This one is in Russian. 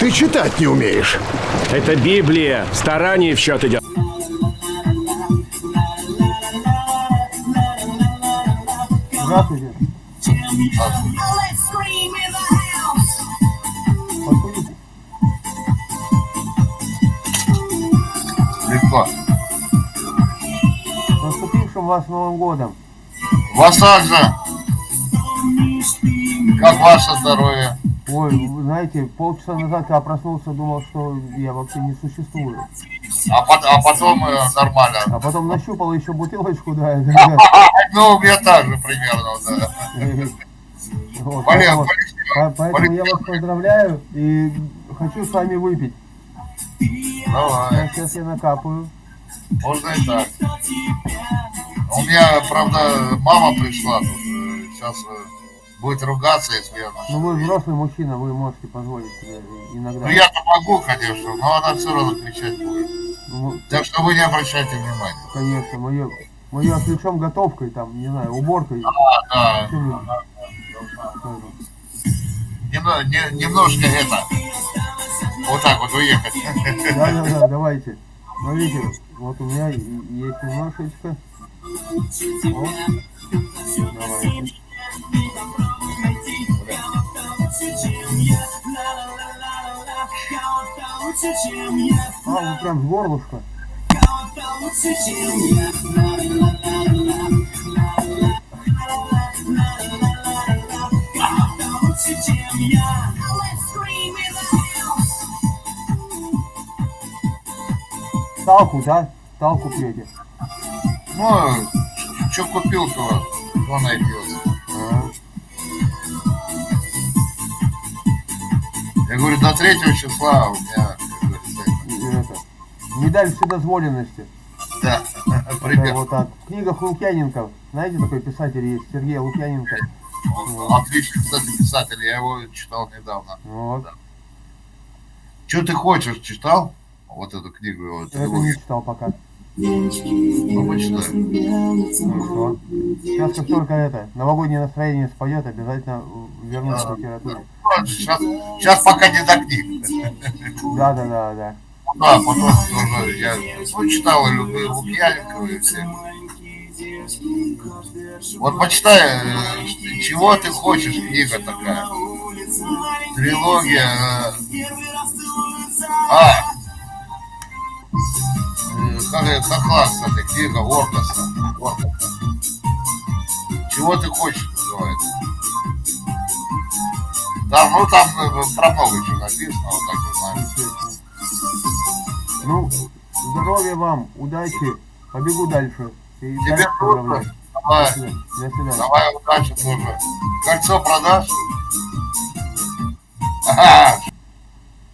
Ты читать не умеешь. Это Библия. Старание в счет идет. Здравствуйте. Легко. С наступившим вас Новым годом. Вас также. Как ваше здоровье? Ой, вы знаете, полчаса назад я проснулся, думал, что я вообще не существую. А, пот- а потом э, нормально. А потом нащупал еще бутылочку, да. да, Ну, у меня так же примерно, да. Вот, поэтому, я вас поздравляю и хочу с вами выпить. Давай, Сейчас я накапаю. можно и так. У меня, правда, мама пришла тут. Сейчас будет ругаться, если я Ну вы взрослый мужчина, вы можете позволить себе иногда. Ну, я-то могу, конечно, но она все равно кричать будет. Ну, Так что вы не обращайте внимания. конечно, мое, мое отвлечем готовкой, там, не знаю, уборкой. Да, чем-нибудь. немно- не- немножко это, вот так вот уехать. Да, да, да, давайте. Смотрите, вот у меня есть немножечко. Вот. Давайте. А, вы прям с горлышка. Талку, да? Талку пьете. Ну, что купил, то, найдется. А, Я говорю, до третьего числа у меня, Медаль вседозволенности. да, Это пример. вот так. В книгах Лукьяненко. Знаете, такой писатель есть, Сергей Лукьяненко. Отличный, кстати, писатель, я его читал недавно. Вот. Что ты хочешь, читал? Вот эту книгу его, Я это не читал пока. Ну, почитай. Хорошо. Сейчас как только это, новогоднее настроение споет, обязательно вернусь к литературе. Сейчас, сейчас пока не до книг. Да, да, да, да. Да, потом тоже я ну, читал и любил Лукьяненкова и все. Вот почитай, э, чего ты хочешь, книга такая. Трилогия. э, А, э, как, это- как класс эта книга Оркаса. Оркаса. Чего ты хочешь, называется. Там, ну там про много чего написано, вот так вот. Ну, здоровья вам, удачи. Побегу дальше. И Тебе дальше тоже. поздравляю. Давай. До свидания. Давай удачи тоже. Кольцо продашь? Ага,